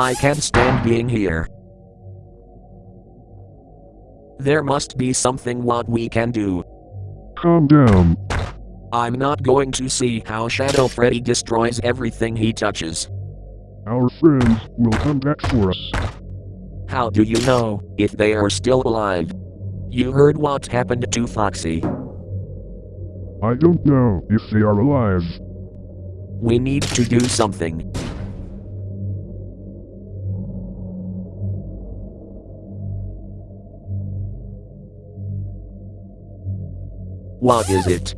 I can't stand being here. There must be something what we can do. Calm down. I'm not going to see how Shadow Freddy destroys everything he touches. Our friends will come back for us. How do you know if they are still alive? You heard what happened to Foxy. I don't know if they are alive. We need to do something. What is it?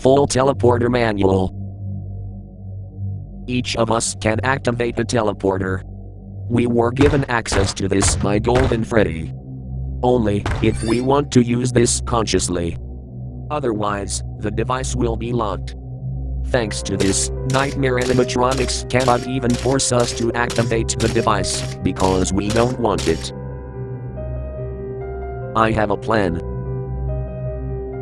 Full teleporter manual. Each of us can activate the teleporter. We were given access to this by Golden Freddy. Only if we want to use this consciously. Otherwise, the device will be locked. Thanks to this, Nightmare animatronics cannot even force us to activate the device, because we don't want it. I have a plan.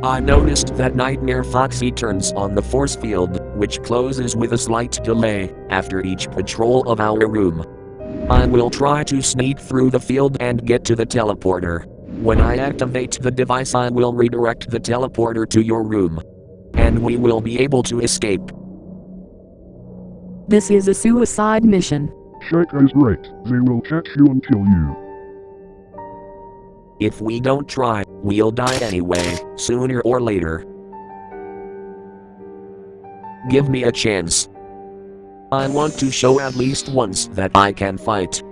I noticed that Nightmare Foxy turns on the force field, which closes with a slight delay, after each patrol of our room. I will try to sneak through the field and get to the teleporter. When I activate the device, I will redirect the teleporter to your room. And we will be able to escape. This is a suicide mission. Chica is right. They will catch you and kill you. If we don't try, we'll die anyway, sooner or later. Give me a chance. I want to show at least once that I can fight.